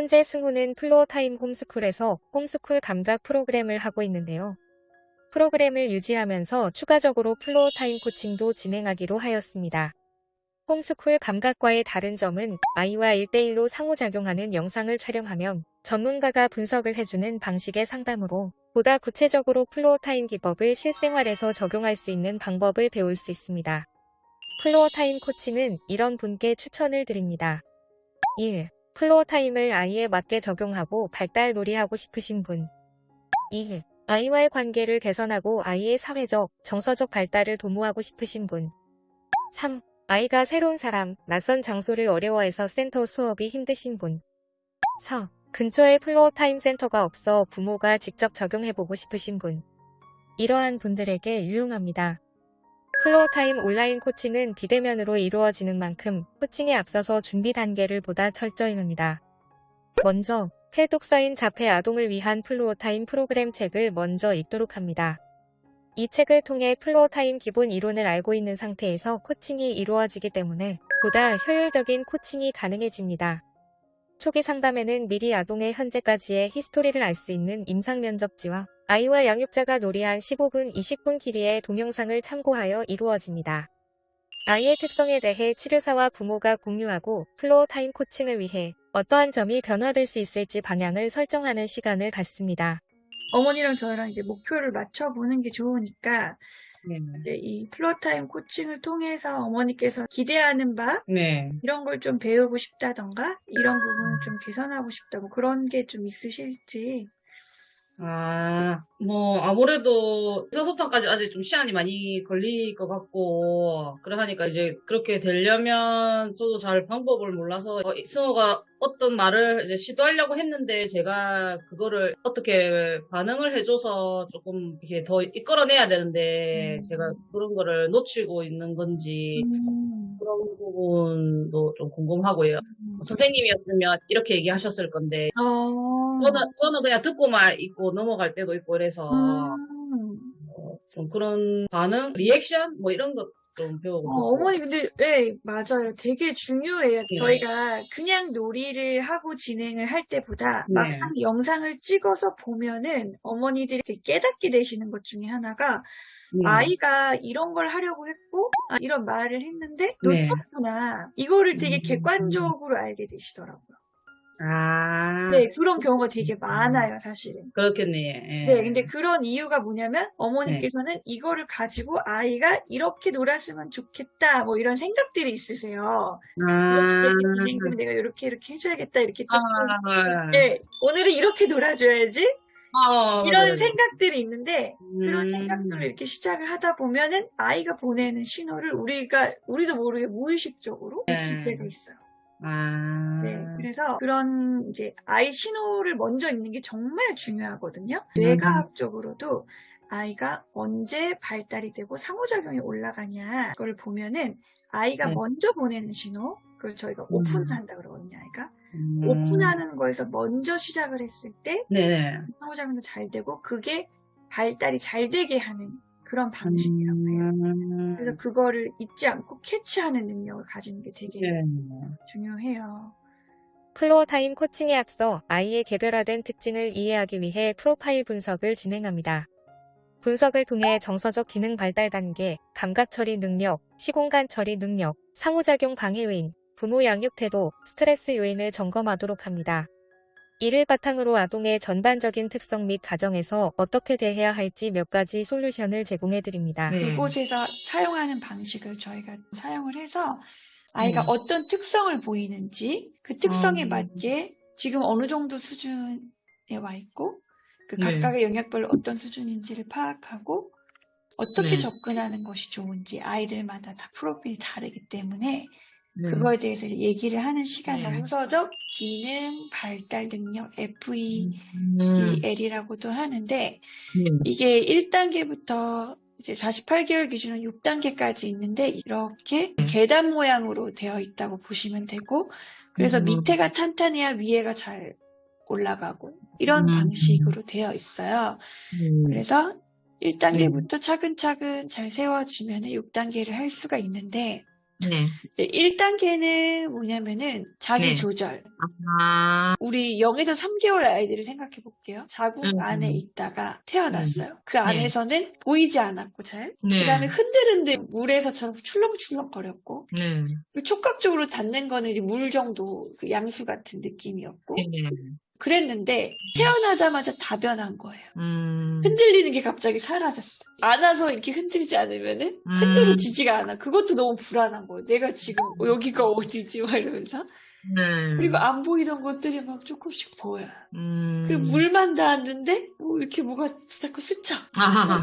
현재 승호는 Floortime 홈스쿨에서 홈스쿨 감각 프로그램을 하고 있는데요. 프로그램을 유지하면서 추가적으로 Floortime 코칭도 진행하기로 하였습니다. 홈스쿨 감각과의 다른 점은 아이와 1대1로 상호작용하는 영상을 촬영하면 전문가가 분석을 해주는 방식의 상담으로 보다 구체적으로 Floortime 기법을 실생활에서 적용할 수 있는 방법을 배울 수 있습니다. Floortime 코칭은 이런 분께 추천을 드립니다. 1. Floortime을 아이에 맞게 적용하고 발달 놀이하고 싶으신 분. 2. 아이와의 관계를 개선하고 아이의 사회적, 정서적 발달을 도모하고 싶으신 분. 3. 아이가 새로운 사람, 낯선 장소를 어려워해서 센터 수업이 힘드신 분. 4. 근처에 Floortime 센터가 없어 부모가 직접 적용해보고 싶으신 분. 이러한 분들에게 유용합니다. Floortime 온라인 코칭은 비대면으로 이루어지는 만큼 코칭에 앞서서 준비 단계를 보다 철저히 합니다. 먼저 필독서인 자폐 아동을 위한 Floortime 프로그램 책을 먼저 읽도록 합니다. 이 책을 통해 Floortime 기본 이론을 알고 있는 상태에서 코칭이 이루어지기 때문에 보다 효율적인 코칭이 가능해집니다. 초기 상담에는 미리 아동의 현재까지의 history를 알 수 있는 임상 면접지와 아이와 양육자가 놀이한 15분, 20분 길이의 동영상을 참고하여 이루어집니다. 아이의 특성에 대해 치료사와 부모가 공유하고 Floortime 코칭을 위해 어떠한 점이 변화될 수 있을지 방향을 설정하는 시간을 갖습니다. 어머니랑 저랑 이제 목표를 맞춰보는 게 좋으니까 네. 이제 이 Floortime 코칭을 통해서 어머니께서 기대하는 바 네. 이런 걸 좀 배우고 싶다던가 이런 부분을 좀 개선하고 싶다 뭐 그런 게 좀 있으실지 아, 뭐, 아무래도 의사소통까지 아직 좀 시간이 많이 걸릴 것 같고, 그래 하니까 이제 그렇게 되려면 저도 잘 방법을 몰라서, 어, 승호가 어떤 말을 이제 시도하려고 했는데, 제가 그거를 어떻게 반응을 해줘서 조금 이렇게 더 이끌어내야 되는데, 음. 제가 그런 거를 놓치고 있는 건지, 음. 그런 부분도 좀 궁금하고요. 선생님이었으면 이렇게 얘기하셨을 건데, 어. 저는, 저는 그냥 듣고만 있고 넘어갈 때도 있고 그래서 음. 어, 좀 그런 반응, 리액션 뭐 이런 것 어. 어머니 근데 네 맞아요 되게 중요해요 네. 저희가 그냥 놀이를 하고 진행을 할 때보다 네. 막상 영상을 찍어서 보면은 어머니들이 깨닫게 되시는 것 중에 하나가 음. 아이가 이런 걸 하려고 했고 아, 이런 말을 했는데 네. 놓쳤구나 이거를 되게 음. 객관적으로 알게 되시더라고요 아, 네 그런 경우가 되게 많아요 사실은 그렇겠네. 예. 네, 근데 그런 이유가 뭐냐면 어머니께서는 이거를 가지고 아이가 이렇게 놀았으면 좋겠다 뭐 이런 생각들이 있으세요. 아, 내가 이렇게 이렇게 해줘야겠다 이렇게 조금 아, 네, 오늘은 이렇게 놀아줘야지 아, 이런 맞아요. 생각들이 있는데 그런 음. 생각들을 이렇게 시작을 하다 보면은 아이가 보내는 신호를 우리가 우리도 모르게 무의식적으로 네. 줄 때가 있어요. 아, 네, 그래서 그런 이제 아이 신호를 먼저 읽는 게 정말 중요하거든요. 음. 뇌과학적으로도 아이가 언제 발달이 되고 상호작용이 올라가냐 그걸 보면은 아이가 네. 먼저 보내는 신호 그걸 저희가 오픈한다 그러거든요. 아이가 음. 오픈하는 거에서 먼저 시작을 했을 때 네네. 상호작용도 잘 되고 그게 발달이 잘 되게 하는 그런 방식이라고 해요. 음. 그래서 그거를 잊지 않고 캐치하는 능력을 가지는 게 되게 네. 중요해요. Floortime 코칭에 앞서 아이의 개별화된 특징을 이해하기 위해 프로파일 분석을 진행합니다. 분석을 통해 정서적 기능 발달 단계, 감각 처리 능력, 시공간 처리 능력, 상호작용 방해 요인, 부모 양육 태도, 스트레스 요인을 점검하도록 합니다. 이를 바탕으로 아동의 전반적인 특성 및 가정에서 어떻게 대해야 할지 몇 가지 솔루션을 제공해 드립니다. 네. 그곳에서 사용하는 방식을 저희가 사용을 해서 아이가 음. 어떤 특성을 보이는지 그 특성에 음. 맞게 지금 어느 정도 수준에 와 있고 그 네. 각각의 영역별로 어떤 수준인지를 파악하고 어떻게 네. 접근하는 것이 좋은지 아이들마다 다 프로필이 다르기 때문에 네. 그거에 대해서 얘기를 하는 시간을 네. 정서적 기능 발달 능력 음. FEDL이라고도 하는데 음. 이게 1단계부터 이제 48개월 기준으로 6단계까지 있는데 이렇게 음. 계단 모양으로 되어 있다고 보시면 되고 그래서 음. 밑에가 탄탄해야 위에가 잘 올라가고 이런 음. 방식으로 되어 있어요. 음. 그래서 1단계부터 차근차근 잘 세워지면 6단계를 할 수가 있는데 네. 1단계는 뭐냐면은 자기 네. 조절. 아, 우리 0에서 3개월 아이들을 생각해 볼게요. 자궁 음. 안에 있다가 태어났어요. 그 안에서는 보이지 않았고 잘. 네. 그 다음에 흔들흔들 물에서처럼 출렁출렁 거렸고 네. 그 촉각적으로 닿는 거는 이제 물 정도 그 양수 같은 느낌이었고 네. 그랬는데 태어나자마자 다변한 거예요. 음. 흔들리는 게 갑자기 사라졌어. 안아서 이렇게 흔들지 않으면은 음. 흔들어지지가 않아. 그것도 너무 불안한 거예요. 내가 지금 어, 여기가 어디지? 막 이러면서. 네. 그리고 안 보이던 것들이 막 조금씩 보여. 음. 그리고 물만 닿았는데 뭐 이렇게 뭐가 자꾸 스쳐.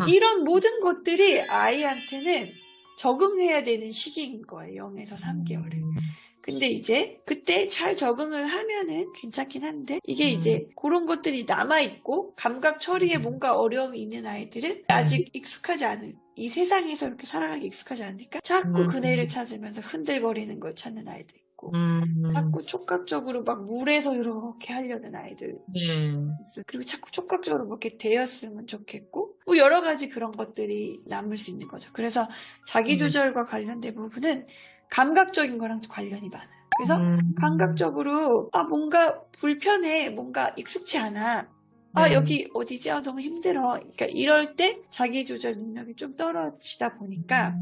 이런 모든 것들이 아이한테는 적응해야 되는 시기인 거예요. 0에서 3개월에. 음. 근데 이제 그때 잘 적응을 하면은 괜찮긴 한데 이게 음. 이제 그런 것들이 남아있고 감각 처리에 음. 뭔가 어려움이 있는 아이들은 아직 익숙하지 않은 이 세상에서 이렇게 살아가기 익숙하지 않으니까 자꾸 음. 그네를 찾으면서 흔들거리는 걸 찾는 아이도 있고 음. 자꾸 촉각적으로 막 물에서 이렇게 하려는 아이들 네. 있어요. 그리고 자꾸 촉각적으로 뭐 이렇게 되었으면 좋겠고 뭐 여러 가지 그런 것들이 남을 수 있는 거죠. 그래서 음. 자기조절과 관련된 부분은 감각적인 거랑 관련이 많아요. 그래서 음. 감각적으로 아 뭔가 불편해 뭔가 익숙치 않아 아 네. 여기 어디지 아 너무 힘들어 그러니까 이럴 때 자기 조절 능력이 좀 떨어지다 보니까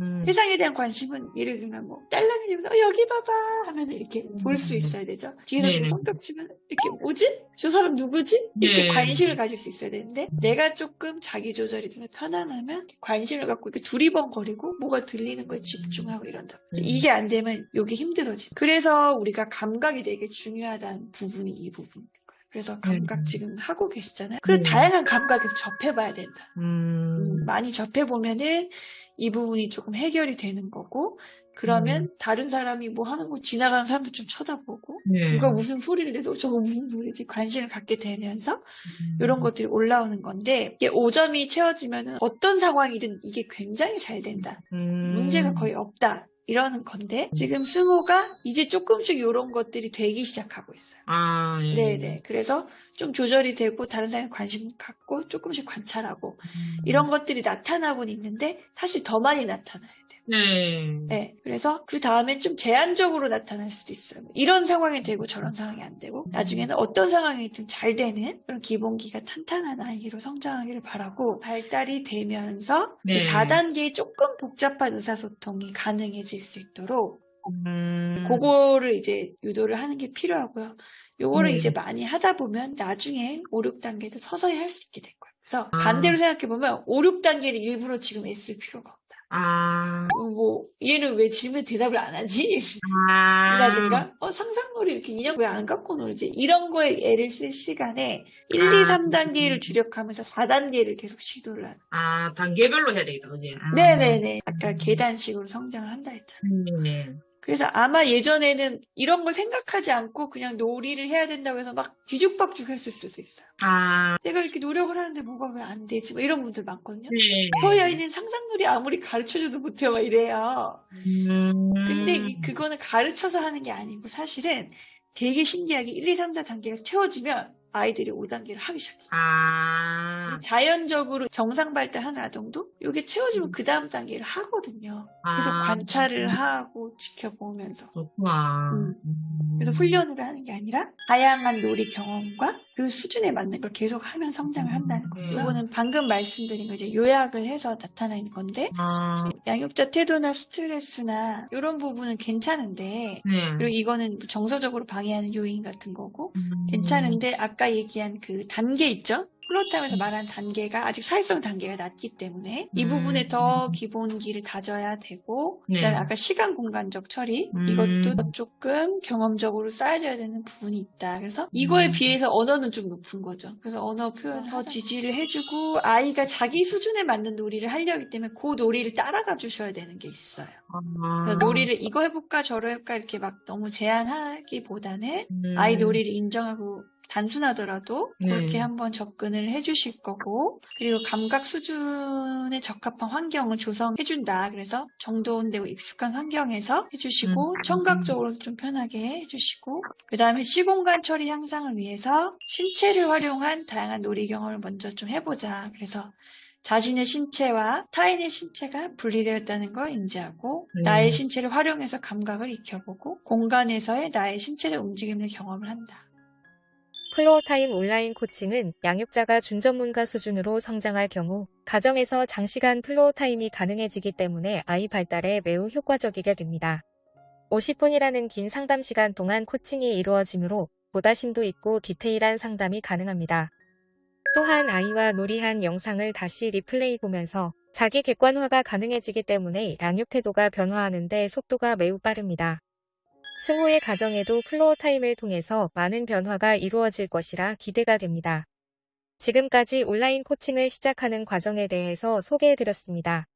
음. 세상에 대한 관심은 예를 들면 뭐 딸랑이면서 어, 여기 봐봐 하면 이렇게 볼 수 있어야 되죠 뒤에서 네네. 손뼉 치면 이렇게 뭐지 저 사람 누구지 이렇게 네. 관심을 가질 수 있어야 되는데 내가 조금 자기 조절이 되면 편안하면 관심을 갖고 이렇게 두리번거리고 뭐가 들리는 거에 집중하고 이런다 음. 이게 안 되면 여기 힘들어지. 그래서 우리가 감각이 되게 중요하다는 부분이 이 거예요. 그래서 감각 음. 지금 하고 계시잖아요. 그리고 음. 다양한 감각에서 접해봐야 된다. 음. 음, 많이 접해보면은 이 부분이 조금 해결이 되는 거고, 그러면 다른 사람이 뭐 하는 거 지나가는 사람도 좀 쳐다보고, 네. 누가 무슨 소리를 내도 저거 무슨 소리지 관심을 갖게 되면서 음. 이런 것들이 올라오는 건데, 이게 5점이 채워지면은 어떤 상황이든 이게 굉장히 잘 된다. 음. 문제가 거의 없다. 이러는 건데 지금 승호가 이제 조금씩 이런 것들이 되기 시작하고 있어요. 아, 예. 네네. 그래서 좀 조절이 되고 다른 사람이 관심 갖고 조금씩 관찰하고 음. 이런 것들이 나타나고는 있는데 사실 더 많이 나타나요. 네. 네. 그래서 그 다음에 좀 제한적으로 나타날 수도 있어요. 이런 상황이 되고 저런 상황이 안 되고 나중에는 어떤 상황이든 잘 되는 그런 기본기가 탄탄한 아이로 성장하기를 바라고 발달이 되면서 네. 4단계의 조금 복잡한 의사소통이 가능해질 수 있도록 음. 그거를 이제 유도를 하는 게 필요하고요. 요거를 네. 이제 많이 하다 보면 나중에 5, 6단계도 서서히 할 수 있게 될 거예요. 그래서 아. 반대로 생각해보면 5, 6단계를 일부러 지금 애쓸 필요가 없다. 아. 어, 뭐 얘는 왜 질문 대답을 안 하지? 아. 라든가 어 상상놀이 이렇게 인형 왜 안 갖고 놀지? 이런 거에 애를 쓸 시간에 1, 2, 아. 3단계를 주력하면서 4단계를 계속 시도를 하는 아, 단계별로 해야 되겠다, 그지? 아. 네네네 아까 계단식으로 성장을 한다 했잖아요 네. 그래서 아마 예전에는 이런 걸 생각하지 않고 그냥 놀이를 해야 된다고 해서 막 뒤죽박죽 했을 수도 있어요 아. 내가 이렇게 노력을 하는데 뭐가 왜 안 되지? 뭐 이런 분들 많거든요 네. 저희 아이는 상상놀이 아무리 가르쳐줘도 못해요 막 이래요 음. 근데 이- 그거는 가르쳐서 하는 게 아니고 사실은 되게 신기하게 1, 2, 3, 4 단계가 채워지면 아이들이 5단계를 하기 시작해요. 아. 자연적으로 정상 발달 한 아동도 이게 채워지면 그 다음 단계를 하거든요. 계속 아. 관찰을 하고 지켜보면서. 그렇구나. 음. 음. 그래서 훈련을 하는 게 아니라 다양한 놀이 경험과 그 수준에 맞는 걸 계속 하면 성장을 한다는 거예요. 음. 이거는 방금 말씀드린 거 이제 요약을 해서 나타나는 건데 아. 양육자 태도나 스트레스나 이런 부분은 괜찮은데 네. 그리고 이거는 정서적으로 방해하는 요인 같은 거고 음. 괜찮은데 아까 얘기한 그 단계 있죠? 플로타임에서 말한 단계가 아직 사회성 단계가 낮기 때문에 이 음. 부분에 더 기본기를 다져야 되고 네. 그다음에 아까 시간 공간적 처리 음. 이것도 더 조금 경험적으로 쌓아져야 되는 부분이 있다. 그래서 이거에 음. 비해서 언어는 좀 높은 거죠. 그래서 언어 표현 더 지지를 해주고 아이가 자기 수준에 맞는 놀이를 하려기 때문에 그 놀이를 따라가 주셔야 되는 게 있어요. 아. 그래서 놀이를 이거 해볼까 저거 해볼까 이렇게 막 너무 제한하기보다는 음. 아이 놀이를 인정하고 단순하더라도 네. 그렇게 한번 접근을 해주실 거고 그리고 감각 수준에 적합한 환경을 조성해준다. 그래서 정돈되고 익숙한 환경에서 해주시고 음. 청각적으로도 좀 편하게 해주시고 그 다음에 시공간 처리 향상을 위해서 신체를 활용한 다양한 놀이 경험을 먼저 좀 해보자. 그래서 자신의 신체와 타인의 신체가 분리되었다는 걸 인지하고 음. 나의 신체를 활용해서 감각을 익혀보고 공간에서의 나의 신체의 움직임을 경험을 한다. Floortime 온라인 코칭은 양육자가 준전문가 수준으로 성장할 경우 가정에서 장시간 Floortime이 가능해지기 때문에 아이 발달에 매우 효과적이게 됩니다. 50분이라는 긴 상담 시간 동안 코칭이 이루어지므로 보다 심도 있고 디테일한 상담이 가능합니다. 또한 아이와 놀이한 영상을 다시 리플레이 보면서 자기 객관화가 가능해지기 때문에 양육 태도가 변화하는데 속도가 매우 빠릅니다. 승호의 가정에도 Floortime을 통해서 많은 변화가 이루어질 것이라 기대가 됩니다. 지금까지 온라인 코칭을 시작하는 과정에 대해서 소개해드렸습니다.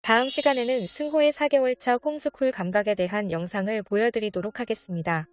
다음 시간에는 승호의 4개월차 홈스쿨 감각에 대한 영상을 보여드리도록 하겠습니다.